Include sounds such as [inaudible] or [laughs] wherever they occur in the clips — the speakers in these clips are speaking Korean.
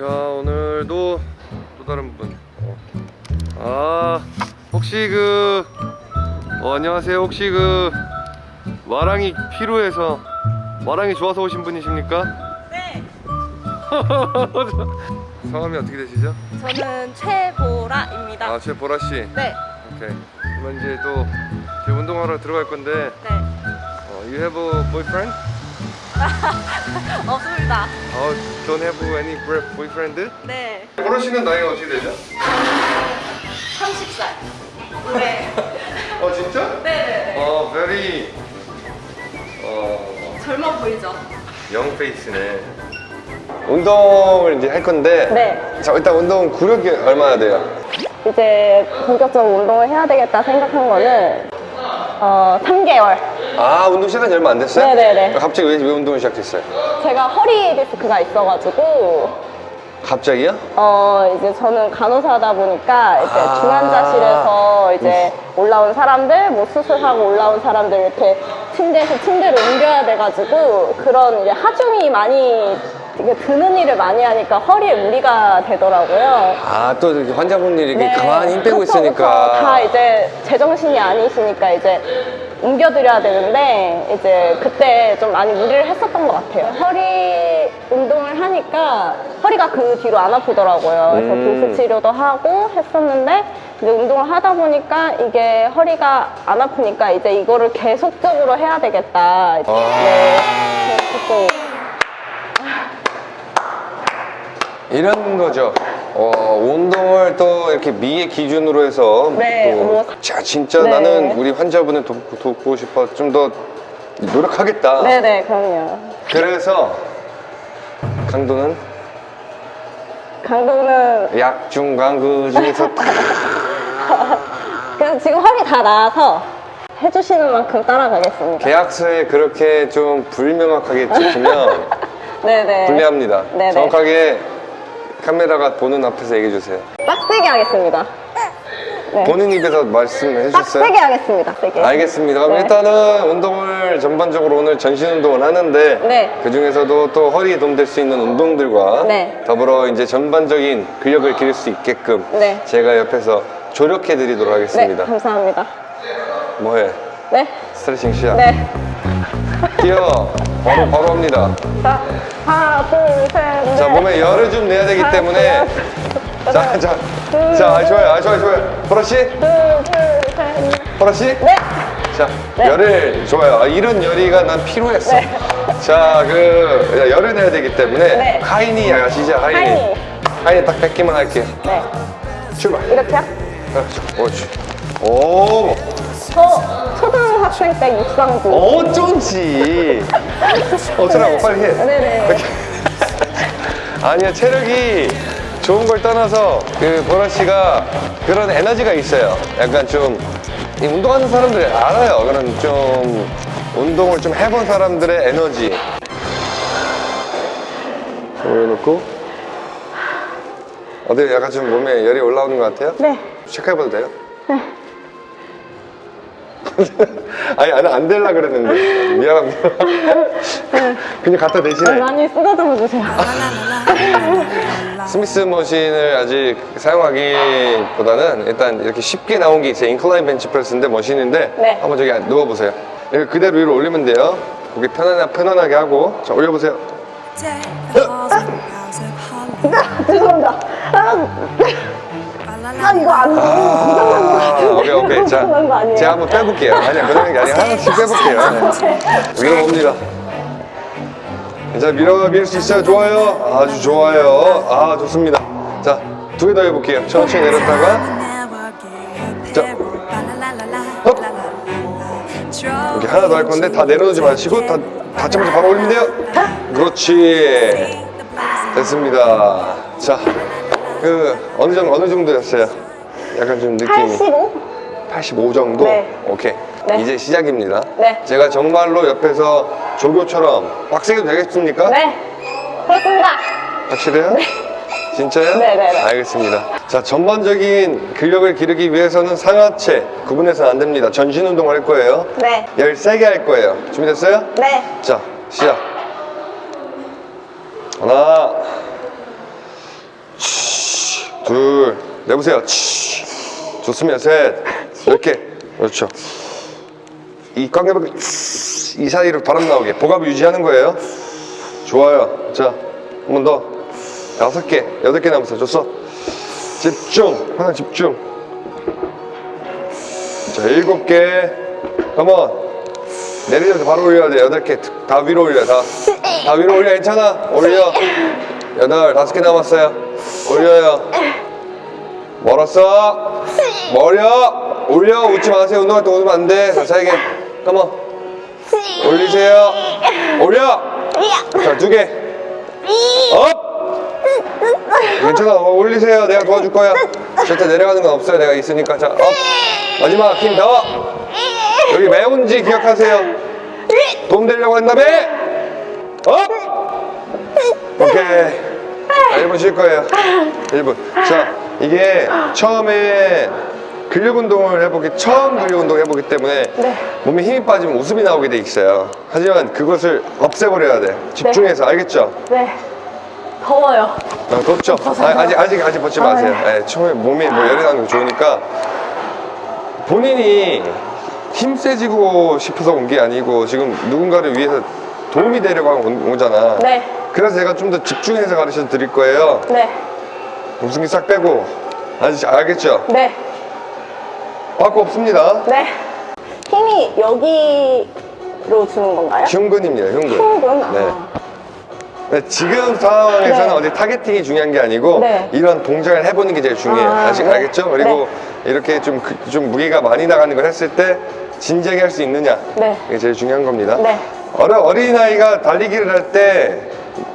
자 오늘도 또 다른 분. 어. 아 혹시 그 어, 안녕하세요. 혹시 그 마랑이 필요해서 마랑이 좋아서 오신 분이십니까? 네, [laughs] 성함이 어떻게 되시죠? 저는 최보라입니다. 아, 제 보라 씨. 네, 오케이. 그러면 이제 또 이제 운동하러 들어갈 건데, 네, 어, you have a boyfriend? [laughs] 없습니다. 어, don't have any boyfriend? 네, 보라 씨는 나이가 어떻게 되죠? 30살. 네, 어, 진짜? 네, 네, 어, very 어, 젊어 보이죠? 영 페이스네. 운동을 이제 할 건데, 네. 자 일단 운동 구력이 얼마나 돼요? 이제 본격적으로 운동을 해야 되겠다 생각한 거는 어 3개월. 아, 운동 시간이 얼마 안 됐어요? 네네네. 갑자기 왜, 왜 운동을 시작했어요? 제가 허리 디스크가 있어가지고 갑자기요? 어 이제 저는 간호사다 보니까 이제 아. 중환자실에서 이제 올라온 사람들 뭐 수술하고 올라온 사람들 이렇게 침대에서 침대로 옮겨야 돼가지고 그런 이제 하중이 많이 이게 드는 일을 많이 하니까 허리에 무리가 되더라고요. 아, 또 환자분들이 이렇게 네. 가만히 힘 빼고 있으니까. 그쵸. 다 이제 제정신이 아니시니까 이제 옮겨드려야 되는데 이제 그때 좀 많이 무리를 했었던 것 같아요. 허리 운동을 하니까 허리가 그 뒤로 안 아프더라고요. 그래서 음. 보수 치료도 하고 했었는데 이제 운동을 하다 보니까 이게 허리가 안 아프니까 이제 이거를 계속적으로 해야 되겠다. 아. 네. 그래서 조금 이런 거죠. 어, 운동을 또 이렇게 미의 기준으로 해서 네, 또 뭐, 자, 진짜 네. 나는 우리 환자분을 돕고, 돕고 싶어 좀 더 노력하겠다. 네네 그럼요. 그래서 강도는 강도는 약중강그 중에서 [laughs] 딱 그래서 지금 허리 다 나아서 해주시는 만큼 따라가겠습니다. 계약서에 그렇게 좀 불명확하게 찍히면 네네. [laughs] 불리합니다. 네네. 정확하게 카메라가 보는 앞에서 얘기해 주세요. 빡세게 하겠습니다. 네. 본인 입에서 말씀해 주셨어요? 빡세게 하겠습니다. 세게. 알겠습니다. 그럼 네. 일단은 운동을 전반적으로 오늘 전신 운동을 하는데 네. 그 중에서도 또 허리에 도움될 수 있는 운동들과 네. 더불어 이제 전반적인 근력을 기를 수 있게끔 네. 제가 옆에서 조력해 드리도록 네, 하겠습니다. 감사합니다. 뭐해? 네. 스트레칭 시작. 네. 뛰어. 바로 바로 합니다. 자, 하나, 둘, 셋, 넷. 자 몸에 열을 좀 내야 되기 때문에 둘, 자, 자, 자, 아, 좋아요, 아, 좋아요, 좋아요. 보라 씨, 둘, 둘, 셋, 넷. 보라 씨. 네. 자, 네. 열을 좋아요. 아, 이런 열이가 난 필요했어. 네. 자, 그 열을 내야 되기 때문에 네. 하이니 아시죠? 하이니. 하이니. 하이니 딱 뺏기만 할게요. 네. 출발. 이렇게요? 그렇죠. 옳지. 오, 저 초등학생 때 육상부. 어쩐지. 어쩌라고 빨리 해. 네네. [laughs] 아니야 체력이 좋은 걸 떠나서 그 보라 씨가 그런 에너지가 있어요. 약간 좀이 운동하는 사람들이 알아요. 그런 좀 운동을 좀 해본 사람들의 에너지. 올려놓고 어디 약간 좀 몸에 열이 올라오는 것 같아요? 네. 체크해봐도 돼요? [laughs] 아니 나는 안 될라 그랬는데 미안합니다. [laughs] 그냥 갖다 대신해. 많이 쓰다듬어 주세요. 스미스 머신을 아직 사용하기보다는 일단 이렇게 쉽게 나온 게 있어요. 인클라인 벤치프레스인데 머신인데 네. 한번 저기 누워보세요. 이렇게 그대로 위로 올리면 돼요. 고개 편안하, 편안하게 하고 자 올려보세요. 죄송합니다. 아, 아 이거 안 돼. 아, 오케이 오케이. 자? 제가 한번 빼볼게요. 아니야 그러는 게 아니라 하나씩 빼볼게요. 네. 밀어봅니다. 자 밀어 밀 수 있어요. 좋아요. 아주 좋아요. 아 좋습니다. 자 두 개 더 해볼게요. 천천히 내렸다가 자. up. 이렇게 하나 더 할 건데 다 내려놓지 마시고 다 닫자마자 바로 올리면 돼요. 그렇지. 됐습니다. 자, 그 어느 정도 어느 정도였어요? 약간 좀 느낌이 85? 85 정도. 네. 오케이. 네. 이제 시작입니다. 네. 제가 정말로 옆에서 조교처럼 빡세게 되겠습니까? 네. 그렇습니다. 확실해요? 진짜요? 네, 네, 네. 알겠습니다. 자, 전반적인 근력을 기르기 위해서는 상하체 구분해서는 안 됩니다. 전신 운동을 할 거예요. 네. 열 세게 할 거예요. 준비됐어요? 네. 자, 시작. 하나, 내보세요. 치. 좋습니다. 셋. 이렇게. 그렇죠. 이 깡개벽 이 사이로 바람 나오게 복압을 유지하는 거예요. 좋아요. 자, 한 번 더. 다섯 개, 여덟 개 남았어. 줬어. 집중. 하나 집중. 자, 일곱 개. 한번 내리면서 바로 올려야 돼. 여덟 개. 다 위로 올려. 다. 다 위로 올려. 괜찮아. 올려. 여덟, 다섯 개 남았어요. 올려요. 멀었어. 멀려. 올려. 웃지 마세요. 운동할 때 웃으면 안 돼. 자, 세 개. Come on. 올리세요. 올려. 자, 두 개. up. 괜찮아. 어, 올리세요. 내가 도와줄 거야. 절대 내려가는 건 없어요. 내가 있으니까. 자, up. 마지막 힘 더. 여기 매운지 기억하세요. 도움 되려고 한다며. up. 오케이. 자, 1분 쉴 거예요. 1분. 자, 이게 처음에 근력 운동을 해보기, 처음 근력 운동 해보기 때문에 네. 몸에 힘이 빠지면 웃음이 나오게 돼 있어요. 하지만 그것을 없애버려야 돼. 집중해서, 알겠죠? 네. 더워요. 아, 덥죠? 아, 아직, 아직, 아직 벗지 아, 마세요. 네. 예, 처음에 몸이 뭐 열이 나는 게 좋으니까 본인이 힘 세지고 싶어서 온 게 아니고 지금 누군가를 위해서 도움이 되려고 온 거잖아. 네. 그래서 제가 좀 더 집중해서 가르쳐 드릴 거예요. 네. 웃음기 싹 빼고. 아직 알겠죠? 네. 빠꾸 없습니다. 네. 힘이 여기로 주는 건가요? 흉근입니다, 흉근. 흉근? 아. 네. 네, 지금 상황에서는 네. 어디 targeting이 중요한 게 아니고 네. 이런 동작을 해보는 게 제일 중요해요. 아, 아직 네. 알겠죠? 그리고 이렇게 좀, 그- 좀 무게가 많이 나가는 걸 했을 때 진지하게 할 수 있느냐 네. 이게 제일 중요한 겁니다. 네. 어려, 어린아이가 달리기를 할때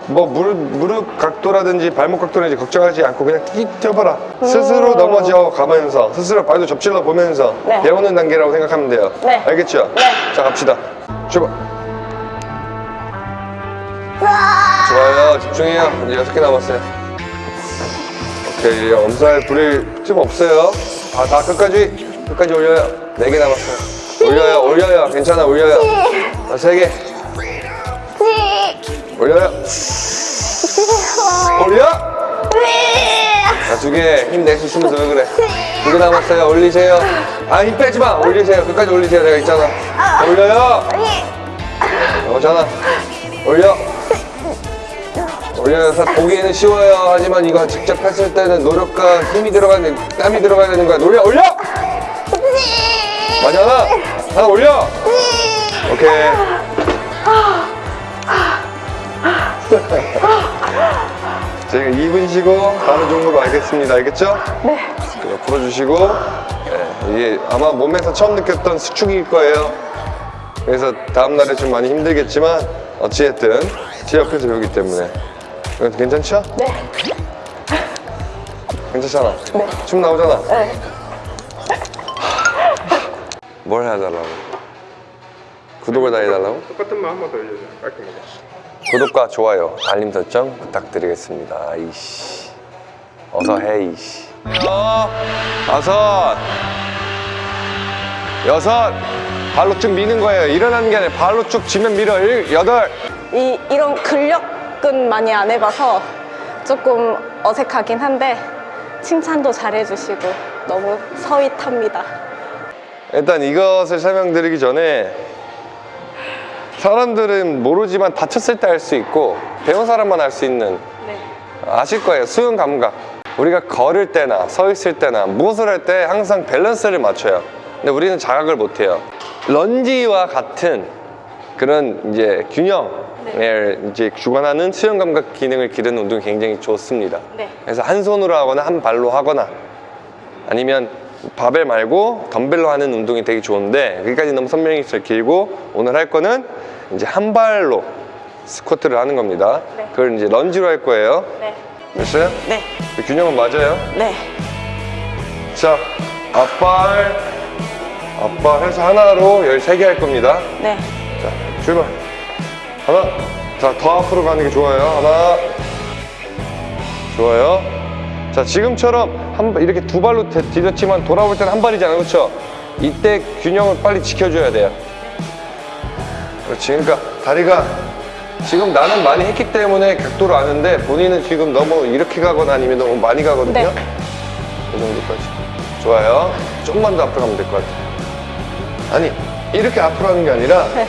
뭐 무릎, 무릎 각도라든지 발목 각도라든지 걱정하지 않고 그냥 띡 뛰어봐라. 스스로 넘어져 가면서 스스로 발도 접질러 보면서 음. 네. 배우는 단계라고 생각하면 돼요. 네. 알겠죠? 네. 자 갑시다. 출발. 좋아요. 집중해요. 이제 여섯 개 남았어요. 오케이. 엄살 부릴 틈 없어요. 다, 다 끝까지, 끝까지 올려요. 네 개 남았어요. 올려요, 올려요. 괜찮아, 올려요. 자, 세 개. 올려요. 올려! 자, 두 개. 힘낼수 있으면서 왜 그래? 두 개 남았어요. 올리세요. 아, 힘 빼지 마. 올리세요. 끝까지 올리세요. 내가 있잖아. 올려요. 오잖아. 올려. 올려서 보기에는 쉬워요. 하지만 이거 직접 했을 때는 노력과 힘이 들어가는, 땀이 들어가야 되는 거야. 올려, 올려! 맞아. 하나 올려! 오케이. [laughs] 저희가 2분 쉬고 다른 종목으로 알겠습니다. 알겠죠? 네. 풀어주시고 네, 이게 아마 몸에서 처음 느꼈던 수축일 거예요. 그래서 다음날에 좀 많이 힘들겠지만 어찌됐든 제 옆에서 배우기 때문에 괜찮죠? 네. [laughs] 괜찮잖아. 네. 춤 나오잖아. 네. [laughs] 뭘 해달라고? 구독을 다 해달라고? 똑같은 말한번더 알려줘요. 깔끔하게. 구독과 좋아요, 알림 설정 부탁드리겠습니다. 이씨. 어서 해, 이씨. 어, 다섯, 여섯, 발로 쭉 미는 거예요. 일어나는 게 아니라 발로 쭉 지면 밀어. 일, 여덟. 이, 이런 근력은 많이 안 해봐서 조금 어색하긴 한데 칭찬도 잘해주시고 너무 서윗합니다. 일단 이것을 설명드리기 전에 사람들은 모르지만 다쳤을 때 할 수 있고 배운 사람만 할 수 있는 네. 아실 거예요. 수용 감각. 우리가 걸을 때나 서 있을 때나 무엇을 할 때 항상 밸런스를 맞춰요. 근데 우리는 자각을 못 해요. lunge와 같은 그런 이제 균형을 이제 주관하는 수용 감각 기능을 기르는 운동이 굉장히 좋습니다. 네. 그래서 한 손으로 하거나 한 발로 하거나 아니면 바벨 말고 덤벨로 하는 운동이 되게 좋은데 여기까지 너무 설명이 길고 오늘 할 거는 이제 한 발로 스쿼트를 하는 겁니다. 네. 그걸 이제 런지로 할 거예요. 네. 됐어요? 네. 그 균형은 맞아요. 네. 자, 앞발, 앞발 해서 하나로 13개 할 겁니다. 네. 자, 출발. 하나. 자, 더 앞으로 가는 게 좋아요. 하나. 좋아요. 자, 지금처럼 한, 발- 이렇게 두 발로 대- 디뎠지만 돌아올 때는 한 발이잖아요. 그렇죠? 이때 균형을 빨리 지켜줘야 돼요. 그렇지. 그러니까 다리가 지금 나는 많이 했기 때문에 각도를 아는데 본인은 지금 너무 이렇게 가거나 아니면 너무 많이 가거든요. 네. 그 정도까지. 좋아요. 조금만 더 앞으로 가면 될 것 같아요. 아니, 이렇게 앞으로 하는 게 아니라 네.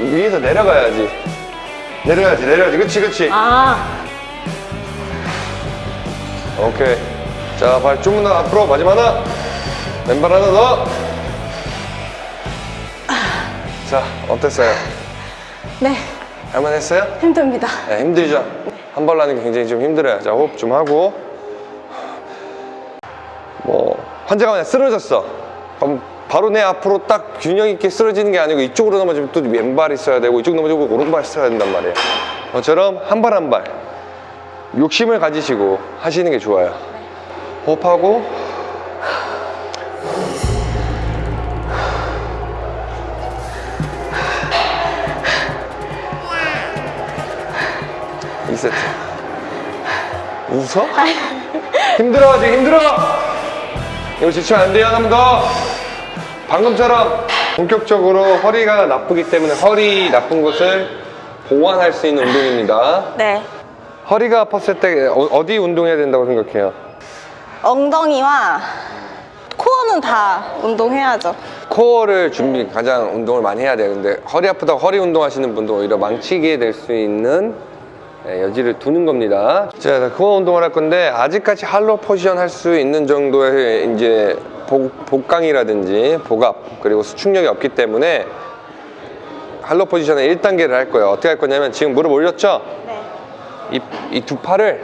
위에서 내려가야지. 내려야지, 내려야지. 그치, 그치. 아, 오케이. 자, 발 조금 더 앞으로. 마지막 하나. 왼발 하나 더. 자, 어땠어요? 네. 할만했어요? 힘듭니다. 네, 힘들죠? 한 발로 하는 게 굉장히 좀 힘들어요. 자, 호흡 좀 하고. 뭐, 환자가 그냥 쓰러졌어. 그럼 바로 내 앞으로 딱 균형 있게 쓰러지는 게 아니고 이쪽으로 넘어지면 또 왼발이 있어야 되고 이쪽 넘어지고 오른발이 있어야 된단 말이에요. 그처럼 한발 한 발. 욕심을 가지시고 하시는 게 좋아요. 호흡하고. 세트 웃어? 힘들어 지금 힘들어 이거 지치면 안 돼요 한 번 더 방금처럼 본격적으로 허리가 나쁘기 때문에 허리 나쁜 곳을 보완할 수 있는 운동입니다 네. 허리가 아팠을 때 어- 어디 운동해야 된다고 생각해요? 엉덩이와 코어는 다 운동해야죠. 코어를 준비 가장 운동을 많이 해야 돼요 근데 허리 아프다고 허리 운동하시는 분도 오히려 망치게 될 수 있는 예, 여지를 두는 겁니다. 자 코어 운동을 할 건데 아직까지 할로 포지션 할 수 있는 정도의 이제 복, 복강이라든지 복압 그리고 수축력이 없기 때문에 할로 포지션의 1단계를 할 거예요. 어떻게 할 거냐면 지금 무릎 올렸죠? 네. 이두 팔을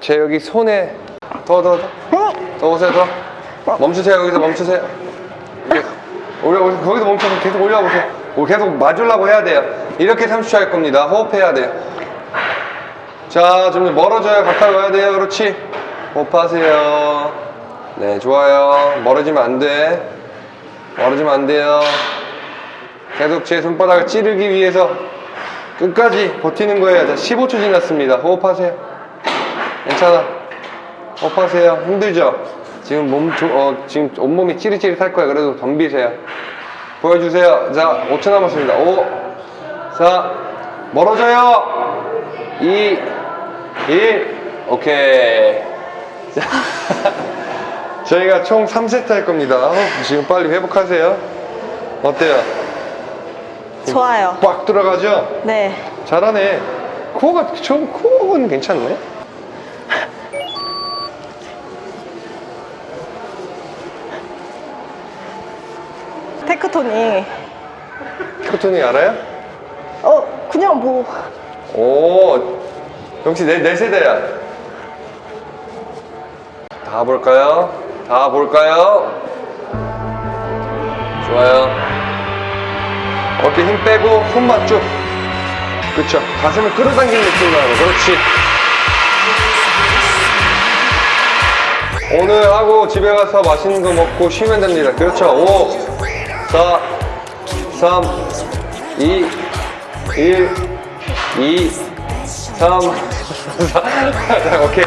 제 여기 손에 더더 더. 더 오세요 더. 멈추세요 거기서 멈추세요. 올려 올려 거기서 멈춰서 계속 올려보세요. 오, 계속 맞으려고 해야 돼요 이렇게 30초 할 겁니다 호흡해야 돼요 자 좀 멀어져요 가까이 와야 돼요 그렇지 호흡하세요 네 좋아요 멀어지면 안돼 멀어지면 안 돼요 계속 제 손바닥을 찌르기 위해서 끝까지 버티는 거예요. 자, 15초 지났습니다. 호흡하세요. 괜찮아. 호흡하세요. 힘들죠? 지금 몸, 조- 어, 지금 온몸이 찌릿찌릿할 거예요. 그래도 덤비세요. 보여주세요. 자, 5초 남았습니다. 5, 4, 멀어져요. 2, 1, 오케이. [laughs] 자, 저희가 총 3세트 할 겁니다. 어, 지금 빨리 회복하세요. 어때요? 좋아요. 꽉 들어가죠? 네. 잘하네. 코어가, 저 코어는 괜찮네. 테크토니. 코토니 알아요? 어, 그냥 뭐. 오, 역시 내, 내 세대야. 다 볼까요? 다 볼까요? 좋아요. 어깨 힘 빼고 손만 쭉. 그쵸. 가슴을 끌어당기는 느낌으로 하고. 그렇지. 오늘 하고 집에 가서 맛있는 거 먹고 쉬면 됩니다. 그렇죠. 5, 4, 3, 2, 1, 2, 3, 4, 오케이.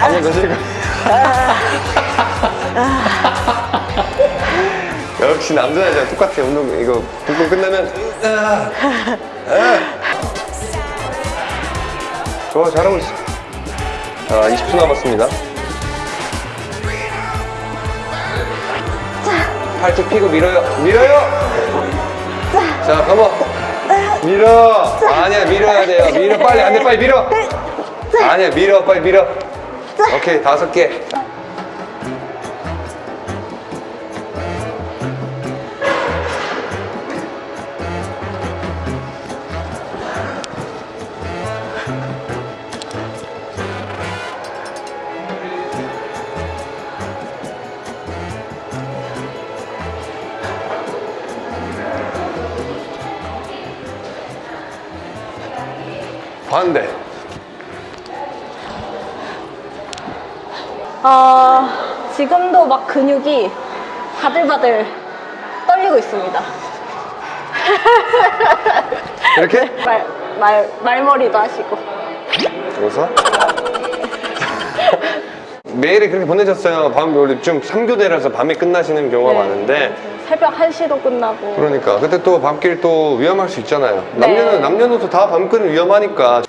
한번 더 쉬고. 역시 남자애랑 똑같아. 운동, 이거, 운동 끝나면. [laughs] 좋아, 잘하고 있어. 자, 20초 남았습니다. 팔뚝 피고 밀어요. 밀어요! 자, 가만. 밀어. 아니야, 밀어야 돼요. 밀어, 빨리. 안 돼, 빨리 밀어. 아니야, 밀어, 빨리 밀어. 오케이, 다섯 개. 아, 지금도 막 근육이 바들바들 떨리고 있습니다. [laughs] 이렇게? 말, 말, 말머리도 하시고. 웃어? 메일을 [laughs] 그렇게 보내셨어요. 밤, 우리 좀 3교대라서 밤에 끝나시는 경우가 네. 많은데. 새벽 1시도 끝나고. 그러니까. 그때 또 밤길 또 위험할 수 있잖아요. 네. 남녀는, 남녀노소 다 밤길은 위험하니까.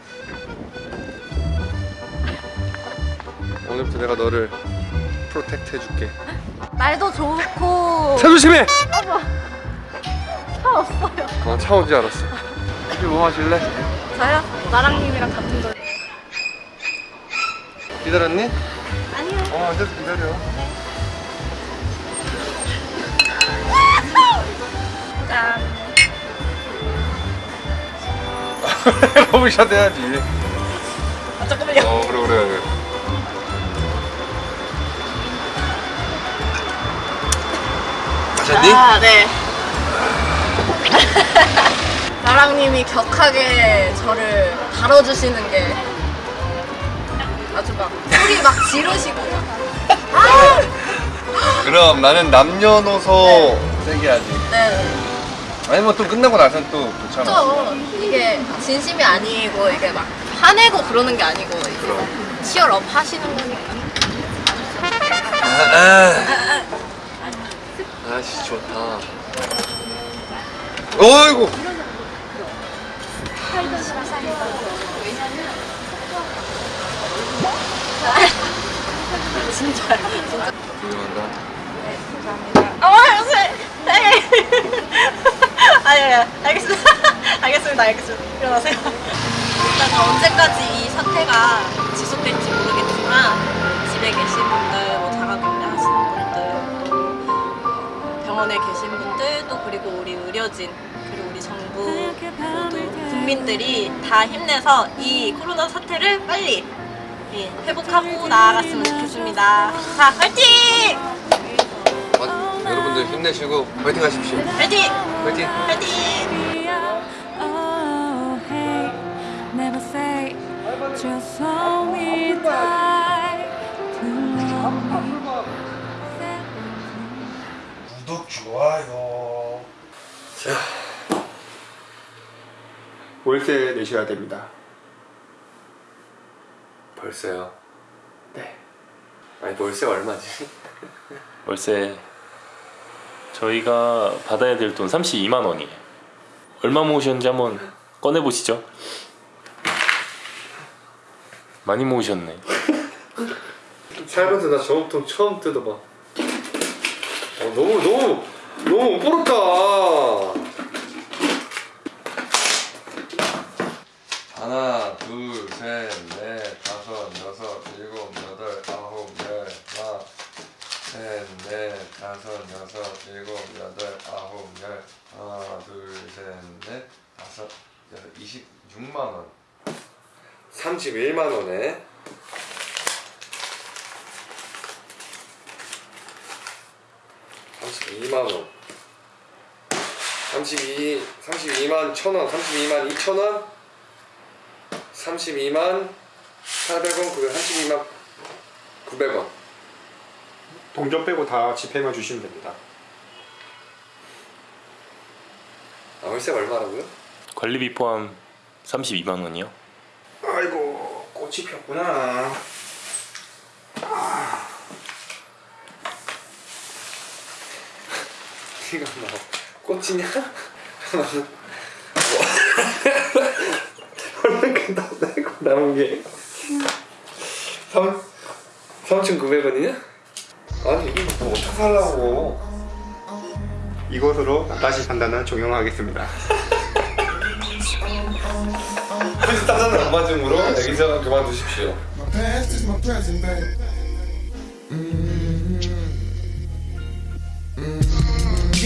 오늘부터 내가 너를 protect 해줄게. 날도 좋고 차 조심해. 차 없어요. 어, 차 온지 알았어. 커피 뭐 마실래? 저요? 나랑님이랑 같은 거. 기다렸니? 아니요. 어, 앉아서 기다려. 짠. [laughs] 러브샷 해야지. 아, 잠깐만요. 어, 그래, 그래, 그래. 마셨니? 아, 네. [laughs] 나랑님이 격하게 저를 다뤄주시는 게 아주 막 소리 막 지르시고요. 아! 그럼 나는 남녀노소 세게 하지. 네. 아니 뭐또 끝나고 나선 또 좋잖아. 또 이게 진심이 아니고 이게 막 화내고 그러는 게 아니고 이제 치열업 하시는 거니까. 아 씨 좋다. 어이구. 진짜 진짜. 훌륭하다. 아, 요새. 네. 아, 예, 예. 알겠습니다. [laughs] 알겠습니다. 알겠습니다. 일어나세요. 일단 언제까지 이 사태가 지속될지 모르겠지만 집에 계신 분들, 병원에 계신 분들, 또 그리고 우리 의료진, 그리고 우리 정부 모두 국민들이 다 힘내서 이 코로나 사태를 빨리 예, 회복하고 나아갔으면 좋겠습니다. 자, 파이팅! 어, 여러분들 힘내시고 파이팅 하십시오. 파이팅! 파이팅. 파이팅! 월세 내셔야 됩니다. 벌써요. 네. 아니 월세 얼마지? [laughs] 월세 저희가 받아야 될 돈 32만 원이에요. 얼마 모으셨는지 한번 꺼내 보시죠. 많이 모으셨네. 살면서 나 저금통 처음 뜯어봐. 어, 너무 너무 너무 못 벌었다. 하나, 둘, 셋, 넷, 다섯, 여섯, 일곱, 여덟, 아홉, 열, 하나, 셋, 넷, 다섯, 여섯, 일곱, 여덟, 아홉, 열, 하나, 둘, 셋, 넷, 다섯, 여섯, 26만 원. 31만 원에 32만 원. 32 32만 1,000원, 32만 2,000원, 32만 800원, 900, 32만 900원. 동전 빼고 다 지폐만 주시면 됩니다. 아, 월세가 얼마라고요? 관리비 포함 32만 원이요. 아이고 꽃이 폈구나. [laughs] 이거 뭐 꽃이냐? [laughs] 남은 게 3 3,900원이냐? 아니 이거 뭐 어떻게 살라고? 이것으로 다시 판단은 종용하겠습니다. 비슷하다는 안 맞음으로 여기서 그만두십시오.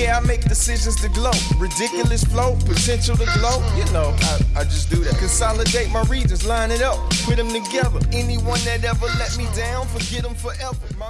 Yeah, I make decisions to glow. Ridiculous flow, potential to glow. You know, I, I just do that. Consolidate my regions, line it up, put them together. Anyone that ever let me down, forget them forever. My.